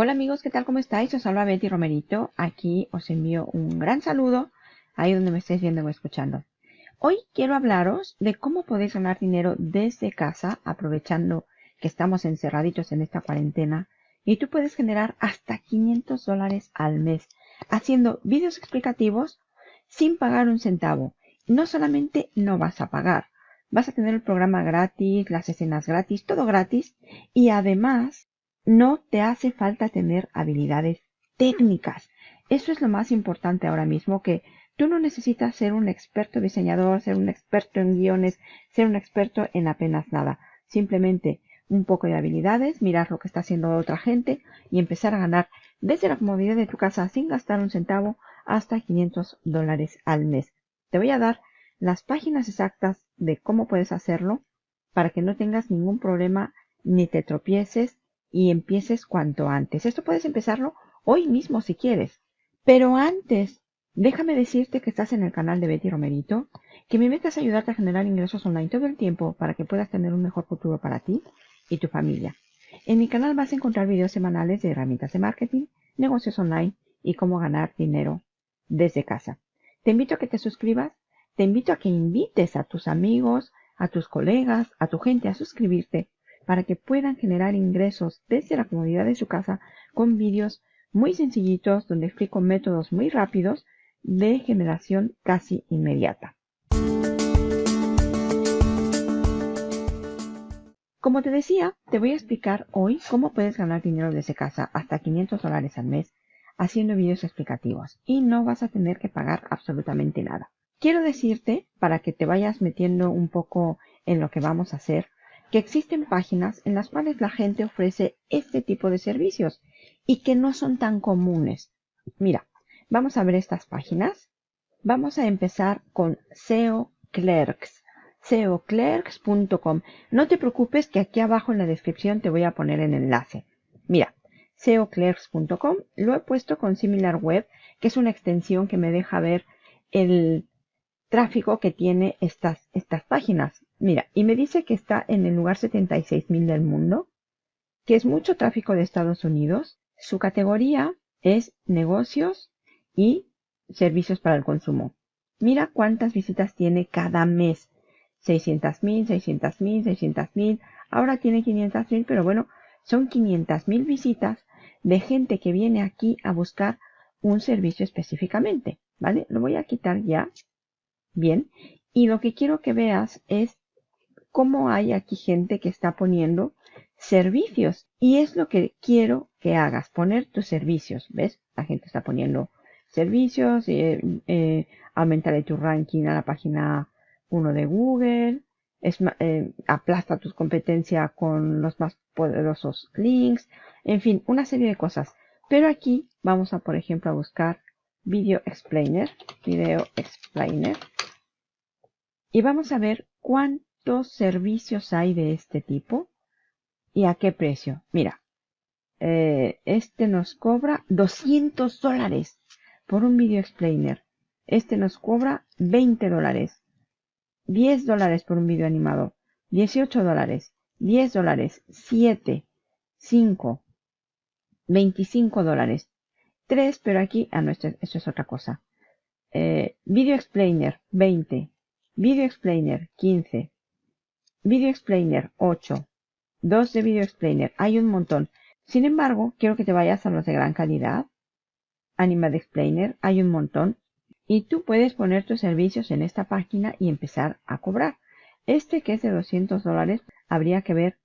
Hola amigos, ¿qué tal? ¿Cómo estáis? Os habla Betty Romerito. Aquí os envío un gran saludo ahí donde me estéis viendo o escuchando. Hoy quiero hablaros de cómo podéis ganar dinero desde casa aprovechando que estamos encerraditos en esta cuarentena y tú puedes generar hasta 500 dólares al mes haciendo vídeos explicativos sin pagar un centavo. No solamente no vas a pagar, vas a tener el programa gratis, las escenas gratis, todo gratis y además no te hace falta tener habilidades técnicas. Eso es lo más importante ahora mismo, que tú no necesitas ser un experto diseñador, ser un experto en guiones, ser un experto en apenas nada. Simplemente un poco de habilidades, mirar lo que está haciendo otra gente y empezar a ganar desde la comodidad de tu casa sin gastar un centavo hasta 500 dólares al mes. Te voy a dar las páginas exactas de cómo puedes hacerlo para que no tengas ningún problema ni te tropieces y empieces cuanto antes. Esto puedes empezarlo hoy mismo si quieres. Pero antes, déjame decirte que estás en el canal de Betty Romerito, que me metas a ayudarte a generar ingresos online todo el tiempo para que puedas tener un mejor futuro para ti y tu familia. En mi canal vas a encontrar videos semanales de herramientas de marketing, negocios online y cómo ganar dinero desde casa. Te invito a que te suscribas, te invito a que invites a tus amigos, a tus colegas, a tu gente a suscribirte para que puedan generar ingresos desde la comodidad de su casa con vídeos muy sencillitos donde explico métodos muy rápidos de generación casi inmediata. Como te decía, te voy a explicar hoy cómo puedes ganar dinero desde casa hasta 500 dólares al mes haciendo vídeos explicativos y no vas a tener que pagar absolutamente nada. Quiero decirte, para que te vayas metiendo un poco en lo que vamos a hacer, que existen páginas en las cuales la gente ofrece este tipo de servicios y que no son tan comunes. Mira, vamos a ver estas páginas. Vamos a empezar con SEO Clerks, seoclerks.com. No te preocupes que aquí abajo en la descripción te voy a poner el enlace. Mira, seoclerks.com lo he puesto con SimilarWeb, que es una extensión que me deja ver el tráfico que tiene estas, estas páginas. Mira, y me dice que está en el lugar 76.000 del mundo, que es mucho tráfico de Estados Unidos. Su categoría es negocios y servicios para el consumo. Mira cuántas visitas tiene cada mes. 600.000, 600.000, 600.000. Ahora tiene 500.000, pero bueno, son 500.000 visitas de gente que viene aquí a buscar un servicio específicamente. ¿Vale? Lo voy a quitar ya. Bien. Y lo que quiero que veas es cómo hay aquí gente que está poniendo servicios. Y es lo que quiero que hagas, poner tus servicios. ¿Ves? La gente está poniendo servicios, eh, eh, aumentarle tu ranking a la página 1 de Google, es, eh, aplasta tu competencia con los más poderosos links, en fin, una serie de cosas. Pero aquí vamos a, por ejemplo, a buscar Video Explainer, Video Explainer, y vamos a ver servicios hay de este tipo y a qué precio. Mira, eh, este nos cobra 200 dólares por un video explainer. Este nos cobra 20 dólares. 10 dólares por un video animado. 18 dólares. 10 dólares. 7. 5. 25 dólares. 3, pero aquí, ah no, esto, esto es otra cosa. Eh, video explainer, 20. Video explainer, 15. Video Explainer 8. 2 de Video Explainer. Hay un montón. Sin embargo, quiero que te vayas a los de gran calidad. Animal Explainer. Hay un montón. Y tú puedes poner tus servicios en esta página y empezar a cobrar. Este que es de 200 dólares, habría que ver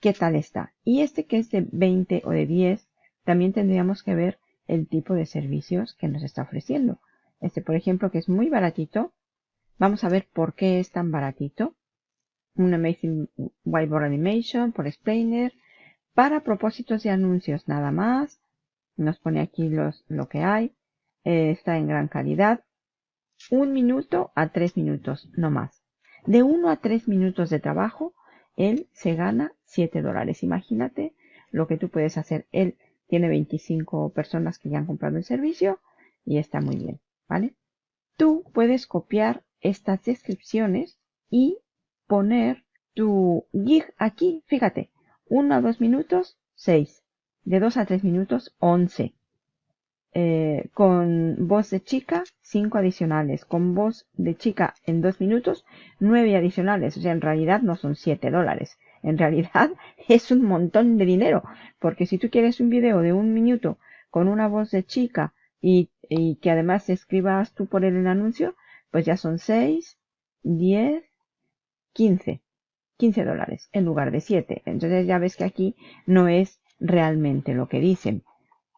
qué tal está. Y este que es de 20 o de 10, también tendríamos que ver el tipo de servicios que nos está ofreciendo. Este, por ejemplo, que es muy baratito. Vamos a ver por qué es tan baratito un Amazing Whiteboard Animation por Explainer para propósitos de anuncios nada más. Nos pone aquí los, lo que hay. Eh, está en gran calidad. Un minuto a tres minutos, no más. De uno a tres minutos de trabajo, él se gana 7 dólares. Imagínate lo que tú puedes hacer. Él tiene 25 personas que ya han comprado el servicio y está muy bien, ¿vale? Tú puedes copiar estas descripciones y poner tu gig aquí, fíjate, uno a dos minutos, seis. de 2 a 3 minutos, 11. Eh, con voz de chica, 5 adicionales. Con voz de chica en 2 minutos, 9 adicionales. O sea, en realidad no son 7 dólares. En realidad es un montón de dinero. Porque si tú quieres un video de un minuto con una voz de chica y, y que además escribas tú por él el anuncio, pues ya son 6, 10, 15. 15 dólares en lugar de 7. Entonces ya ves que aquí no es realmente lo que dicen.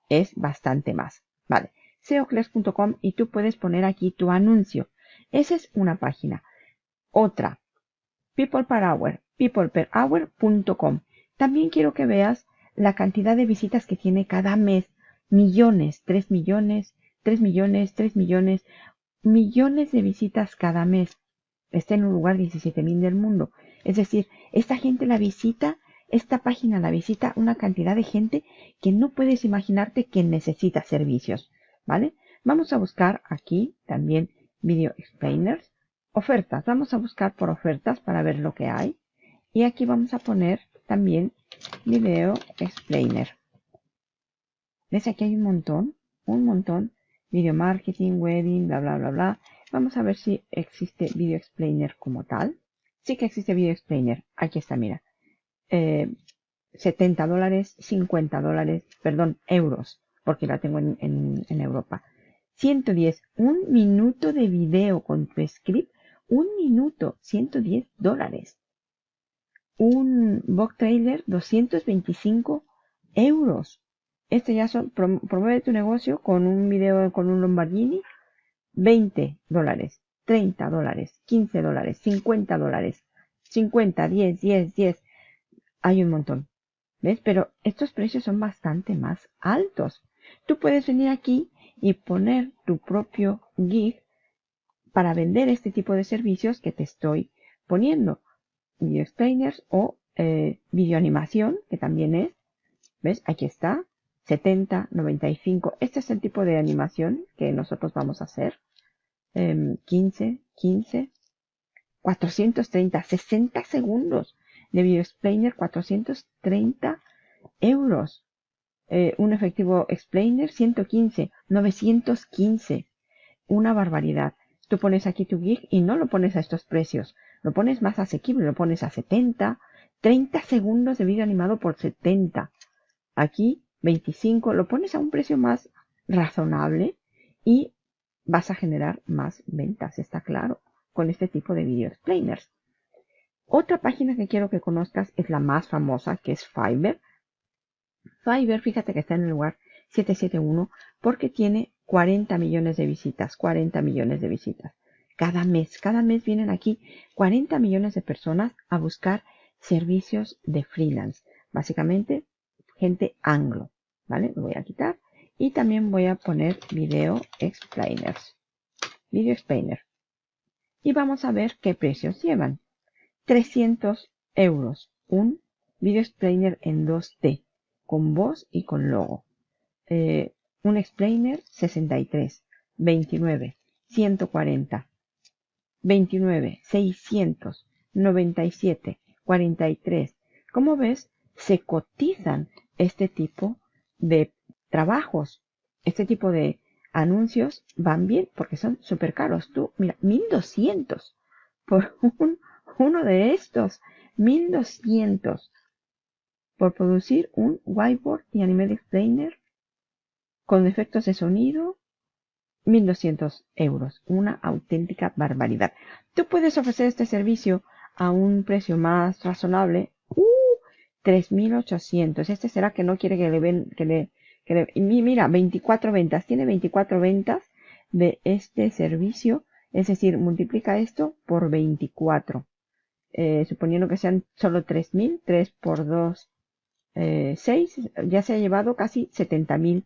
Es bastante más. Vale. SEOclass.com y tú puedes poner aquí tu anuncio. Esa es una página. Otra. People per hour. peopleperhour.com. También quiero que veas la cantidad de visitas que tiene cada mes. Millones, 3 millones, 3 millones, 3 millones, millones de visitas cada mes. Está en un lugar 17.000 del mundo. Es decir, esta gente la visita, esta página la visita una cantidad de gente que no puedes imaginarte que necesita servicios. ¿Vale? Vamos a buscar aquí también Video Explainers. Ofertas. Vamos a buscar por ofertas para ver lo que hay. Y aquí vamos a poner también Video Explainer. ¿Ves? Aquí hay un montón, un montón. Video marketing, wedding, bla, bla, bla, bla. Vamos a ver si existe Video Explainer como tal. Sí que existe Video Explainer. Aquí está, mira. 70 eh, dólares, 50 dólares, perdón, euros, porque la tengo en, Europa. 110, un minuto de video con tu script, un minuto, 110 dólares. Un book trailer, 225 euros. Este ya son, promueve tu negocio con un video con un Lombardini, 20 dólares. 30 dólares, 15 dólares, 50 dólares, 50, 10, 10, 10. Hay un montón. ¿Ves? Pero estos precios son bastante más altos. Tú puedes venir aquí y poner tu propio gig para vender este tipo de servicios que te estoy poniendo. Video explainers o eh, video animación, que también es. ¿Ves? Aquí está. 70, 95. Este es el tipo de animación que nosotros vamos a hacer. 15, 15, 430, 60 segundos de Video Explainer, 430 euros. Eh, un efectivo Explainer, 115, 915. Una barbaridad. Tú pones aquí tu gig y no lo pones a estos precios. Lo pones más asequible, lo pones a 70, 30 segundos de vídeo animado por 70. Aquí 25, lo pones a un precio más razonable y vas a generar más ventas, está claro, con este tipo de video explainers. Otra página que quiero que conozcas es la más famosa, que es Fiverr. Fiverr, fíjate que está en el lugar 771 porque tiene 40 millones de visitas, 40 millones de visitas. Cada mes, cada mes vienen aquí 40 millones de personas a buscar servicios de freelance. Básicamente, gente anglo, ¿vale? Lo voy a quitar y también voy a poner video explainers. Video explainer. Y vamos a ver qué precios llevan. 300 euros. Un video explainer en 2D. Con voz y con logo. Eh, un explainer 63. 29. 140. 29. 600. 97. 43. Como ves, se cotizan este tipo de trabajos. Este tipo de anuncios van bien porque son súper caros. Tú, mira, 1200 por un, uno de estos. 1200 por producir un whiteboard y anime explainer con efectos de sonido. 1200 euros. Una auténtica barbaridad. Tú puedes ofrecer este servicio a un precio más razonable. Uh, 3800. Este será que no quiere que le, ven, que le y mira, 24 ventas. Tiene 24 ventas de este servicio. Es decir, multiplica esto por 24. Eh, suponiendo que sean solo 3.000, 3 por 2, 6, eh, ya se ha llevado casi 70.000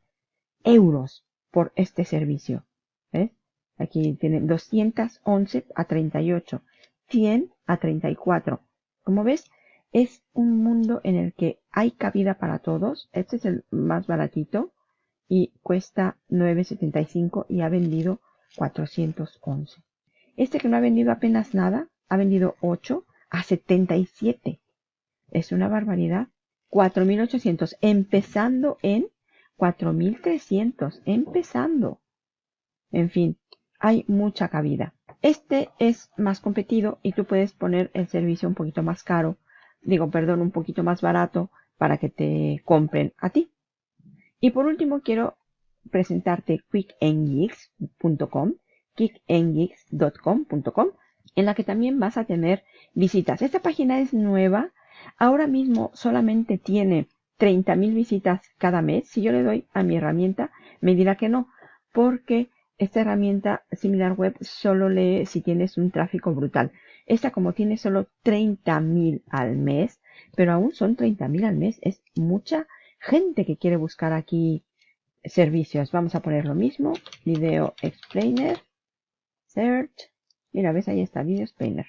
euros por este servicio. ¿Ves? Aquí tiene 211 a 38, 100 a 34. Como ves, es un mundo en el que hay cabida para todos. Este es el más baratito y cuesta 9.75 y ha vendido 411. Este que no ha vendido apenas nada, ha vendido 8 a 77. Es una barbaridad. 4.800, empezando en 4.300, empezando. En fin, hay mucha cabida. Este es más competido y tú puedes poner el servicio un poquito más caro, digo, perdón, un poquito más barato para que te compren a ti. Y por último quiero presentarte quickngeeks.com, quickngeeks.com.com, en la que también vas a tener visitas. Esta página es nueva. Ahora mismo solamente tiene 30.000 visitas cada mes. Si yo le doy a mi herramienta, me dirá que no, porque esta herramienta similar web solo lee si tienes un tráfico brutal. Esta como tiene solo 30.000 al mes, pero aún son 30.000 al mes, es mucha gente que quiere buscar aquí servicios. Vamos a poner lo mismo, Video Explainer, Search, mira, ves ahí está, Video Explainer.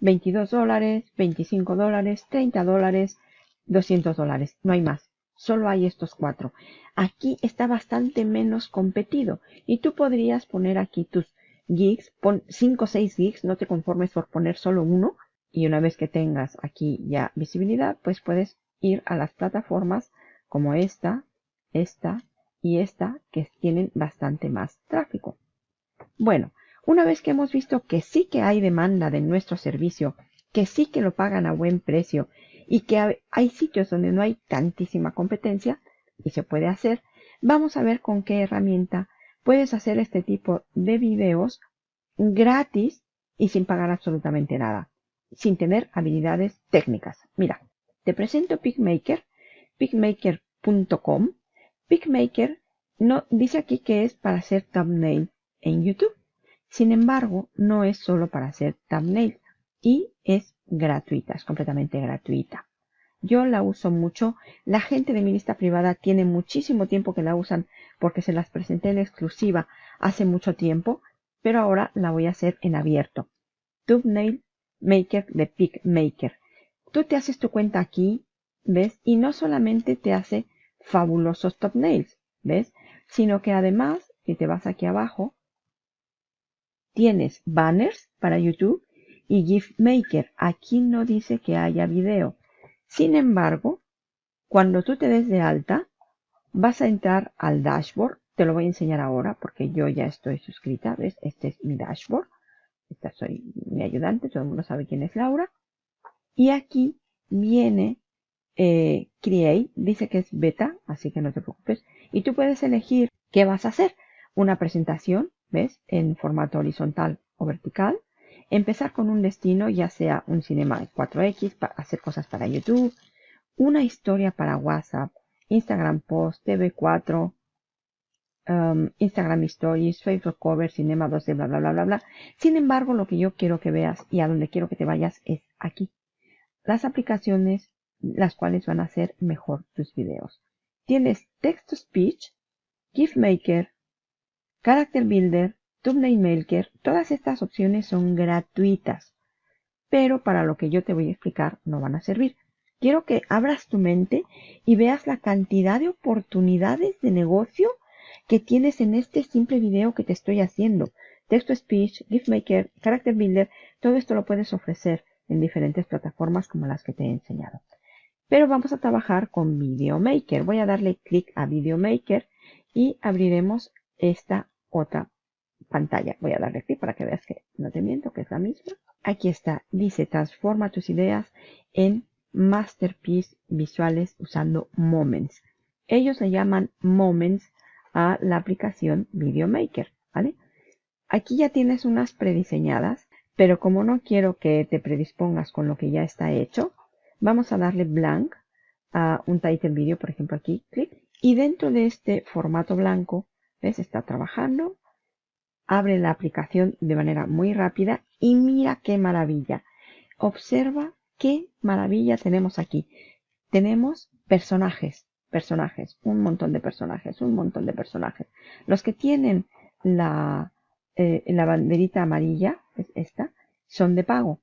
22 dólares, 25 dólares, 30 dólares, 200 dólares, no hay más. Solo hay estos cuatro. Aquí está bastante menos competido y tú podrías poner aquí tus gigs, pon 5 o 6 gigs, no te conformes por poner solo uno y una vez que tengas aquí ya visibilidad, pues puedes ir a las plataformas como esta, esta y esta que tienen bastante más tráfico. Bueno, una vez que hemos visto que sí que hay demanda de nuestro servicio, que sí que lo pagan a buen precio y que hay sitios donde no hay tantísima competencia y se puede hacer, vamos a ver con qué herramienta puedes hacer este tipo de videos gratis y sin pagar absolutamente nada, sin tener habilidades técnicas. Mira, te presento PicMaker, picmaker.com. PicMaker no, dice aquí que es para hacer thumbnail en YouTube. Sin embargo, no es solo para hacer thumbnail y es gratuita, es completamente gratuita. Yo la uso mucho. La gente de mi lista privada tiene muchísimo tiempo que la usan porque se las presenté en exclusiva hace mucho tiempo, pero ahora la voy a hacer en abierto. Thumbnail Maker de PicMaker. Tú te haces tu cuenta aquí, ¿ves? Y no solamente te hace fabulosos thumbnails, ¿ves? Sino que además, si te vas aquí abajo, tienes banners para YouTube y GIF Maker. Aquí no dice que haya video. Sin embargo, cuando tú te des de alta, vas a entrar al dashboard. Te lo voy a enseñar ahora porque yo ya estoy suscrita. ¿Ves? Este es mi dashboard. Esta soy mi ayudante. Todo el mundo sabe quién es Laura. Y aquí viene eh, Create. Dice que es beta, así que no te preocupes. Y tú puedes elegir qué vas a hacer. Una presentación, ¿ves? En formato horizontal o vertical empezar con un destino, ya sea un cinema 4X, para hacer cosas para YouTube, una historia para WhatsApp, Instagram Post, TV4, um, Instagram Stories, Facebook Cover, Cinema 2D, bla, bla, bla, bla, bla. Sin embargo, lo que yo quiero que veas y a donde quiero que te vayas es aquí. Las aplicaciones las cuales van a hacer mejor tus videos. Tienes Text to Speech, GIF Maker, Character Builder, Thumbnail Maker, todas estas opciones son gratuitas, pero para lo que yo te voy a explicar no van a servir. Quiero que abras tu mente y veas la cantidad de oportunidades de negocio que tienes en este simple video que te estoy haciendo. Text to Speech, GIF Maker, Character Builder, todo esto lo puedes ofrecer en diferentes plataformas como las que te he enseñado. Pero vamos a trabajar con Video Maker. Voy a darle clic a Video Maker y abriremos esta otra pantalla. Voy a darle clic para que veas que no te miento, que es la misma. Aquí está, dice transforma tus ideas en masterpiece visuales usando Moments. Ellos le llaman Moments a la aplicación Video Maker, ¿vale? Aquí ya tienes unas prediseñadas, pero como no quiero que te predispongas con lo que ya está hecho, vamos a darle blank a un title video, por ejemplo aquí, clic, y dentro de este formato blanco, ¿ves? Está trabajando, abre la aplicación de manera muy rápida y mira qué maravilla. Observa qué maravilla tenemos aquí. Tenemos personajes, personajes, un montón de personajes, un montón de personajes. Los que tienen la, eh, la banderita amarilla, es esta, son de pago.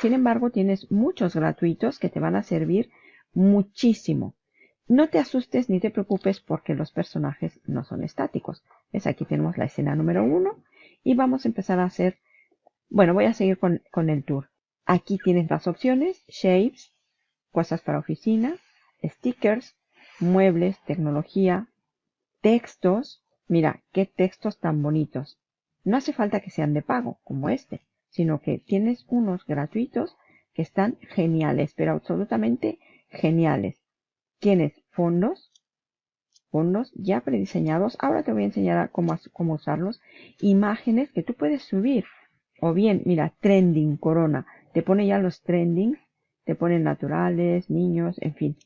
Sin embargo, tienes muchos gratuitos que te van a servir muchísimo. No te asustes ni te preocupes porque los personajes no son estáticos. Aquí tenemos la escena número uno y vamos a empezar a hacer, bueno, voy a seguir con, el tour. Aquí tienes las opciones, Shapes, cosas para oficina, stickers, muebles, tecnología, textos. Mira, qué textos tan bonitos. No hace falta que sean de pago, como este, sino que tienes unos gratuitos que están geniales, pero absolutamente geniales. Tienes fondos, ya prediseñados. Ahora te voy a enseñar cómo, cómo usarlos. Imágenes que tú puedes subir. O bien, mira, trending corona. Te pone ya los trendings. Te pone naturales, niños, en fin.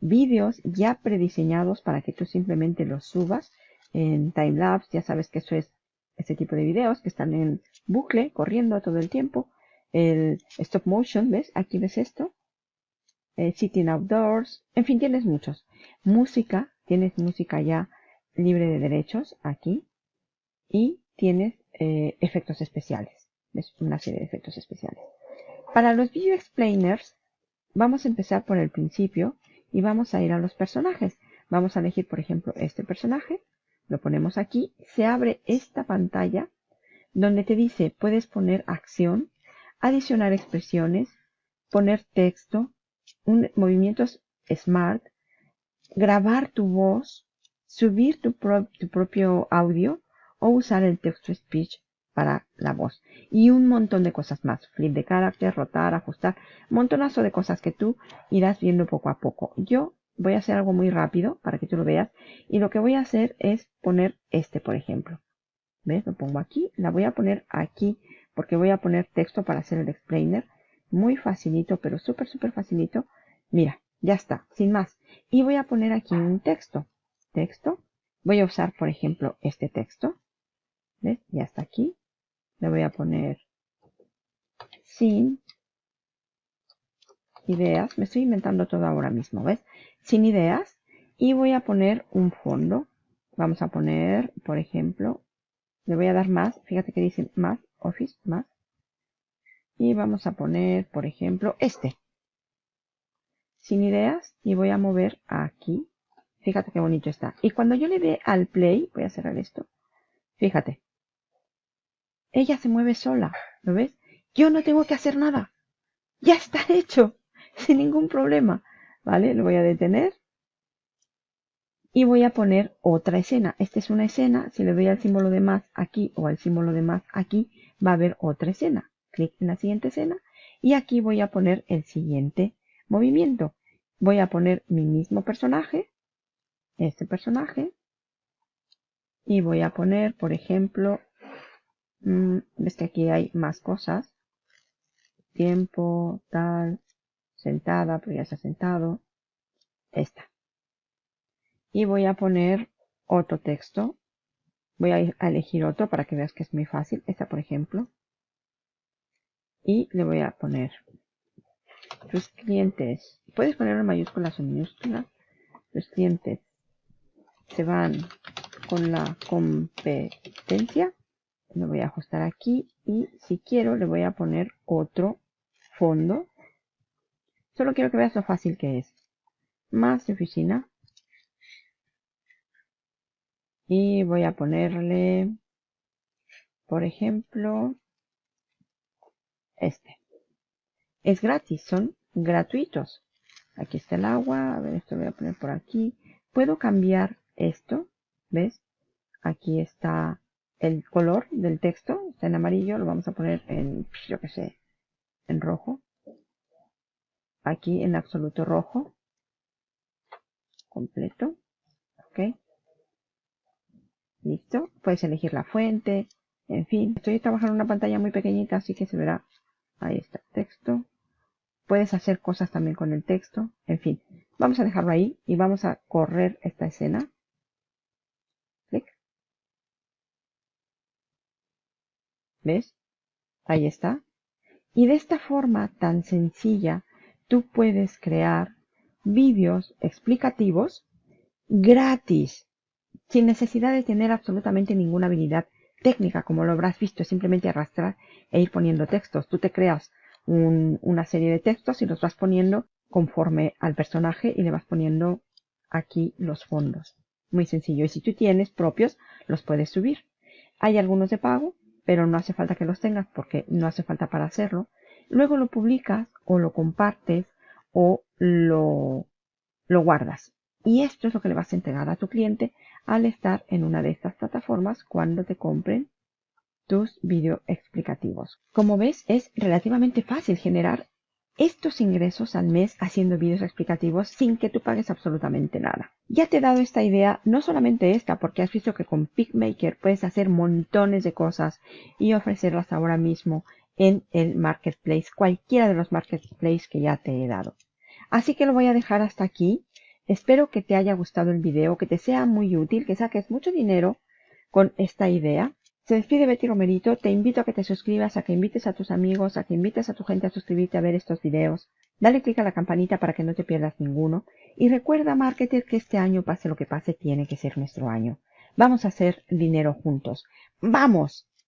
Vídeos ya prediseñados para que tú simplemente los subas en timelapse. Ya sabes que eso es ese tipo de videos que están en bucle, corriendo todo el tiempo. El stop motion, ¿ves? Aquí ves esto. Eh, sitting outdoors. En fin, tienes muchos. Música, tienes música ya libre de derechos aquí. Y tienes eh, efectos especiales. ¿Ves? Una serie de efectos especiales. Para los video explainers, vamos a empezar por el principio y vamos a ir a los personajes. Vamos a elegir, por ejemplo, este personaje lo ponemos aquí, se abre esta pantalla donde te dice puedes poner acción, adicionar expresiones, poner texto, un, movimientos smart, grabar tu voz, subir tu, tu propio audio o usar el text to speech para la voz. Y un montón de cosas más. Flip de carácter, rotar, ajustar. Montonazo de cosas que tú irás viendo poco a poco. Yo voy a hacer algo muy rápido para que tú lo veas. Y lo que voy a hacer es poner este, por ejemplo. ¿Ves? Lo pongo aquí. La voy a poner aquí porque voy a poner texto para hacer el explainer. Muy facilito, pero súper, súper facilito. Mira, ya está, sin más. Y voy a poner aquí un texto. Texto. Voy a usar, por ejemplo, este texto. ¿Ves? Ya está aquí. Le voy a poner sin ideas. Me estoy inventando todo ahora mismo, ¿ves? Sin ideas. Y voy a poner un fondo. Vamos a poner, por ejemplo, le voy a dar más. Fíjate que dice más, Office, más. Y vamos a poner, por ejemplo, este. Sin ideas. Y voy a mover aquí. Fíjate qué bonito está. Y cuando yo le dé al play, voy a cerrar esto. Fíjate. Ella se mueve sola. ¿Lo ves? Yo no tengo que hacer nada. Ya está hecho. sin ningún problema. ¿Vale? Lo voy a detener. Y voy a poner otra escena. Esta es una escena. Si le doy al símbolo de más aquí o al símbolo de más aquí, va a haber otra escena. Clic en la siguiente escena. Y aquí voy a poner el siguiente movimiento. Voy a poner mi mismo personaje. Este personaje. Y voy a poner, por ejemplo, ves que aquí hay más cosas. Tiempo, tal, sentada, pero ya se ha sentado. Esta. Y voy a poner otro texto. Voy a, elegir otro para que veas que es muy fácil. Esta, por ejemplo. Y le voy a poner tus clientes. Puedes poner en mayúsculas o minúsculas. Los clientes se van con la competencia. Lo voy a ajustar aquí y si quiero le voy a poner otro fondo Solo quiero que veas lo fácil que es. Más de oficina. Y voy a ponerle, por ejemplo, este. Es gratis, son gratuitos. Aquí está el agua. A ver, esto lo voy a poner por aquí. Puedo cambiar esto. ¿Ves? Aquí está el color del texto. Está en amarillo. Lo vamos a poner en, yo qué sé, en rojo aquí en absoluto rojo. Completo. Ok. Listo. Puedes elegir la fuente. En fin, estoy trabajando en una pantalla muy pequeñita, así que se verá. Ahí está texto. Puedes hacer cosas también con el texto. En fin, vamos a dejarlo ahí y vamos a correr esta escena. Clic. ¿Ves? Ahí está. Y de esta forma tan sencilla tú puedes crear vídeos explicativos gratis, sin necesidad de tener absolutamente ninguna habilidad técnica, como lo habrás visto, simplemente arrastrar e ir poniendo textos. Tú te creas una serie de textos y los vas poniendo conforme al personaje y le vas poniendo aquí los fondos. Muy sencillo. Y si tú tienes propios, los puedes subir. Hay algunos de pago, pero no hace falta que los tengas porque no hace falta para hacerlo luego lo publicas o lo compartes o lo, lo guardas. Y esto es lo que le vas a entregar a tu cliente al estar en una de estas plataformas cuando te compren tus video explicativos. Como ves, es relativamente fácil generar estos ingresos al mes haciendo vídeos explicativos sin que tú pagues absolutamente nada. Ya te he dado esta idea, no solamente esta, porque has visto que con PicMaker puedes hacer montones de cosas y ofrecerlas ahora mismo en el marketplace, cualquiera de los marketplaces que ya te he dado. Así que lo voy a dejar hasta aquí. Espero que te haya gustado el video, que te sea muy útil, que saques mucho dinero con esta idea. Se despide Betty Romerito, te invito a que te suscribas, a que invites a tus amigos, a que invites a tu gente a suscribirte a ver estos videos. Dale click a la campanita para que no te pierdas ninguno. Y recuerda, marketer, que este año, pase lo que pase, tiene que ser nuestro año. Vamos a hacer dinero juntos. ¡Vamos!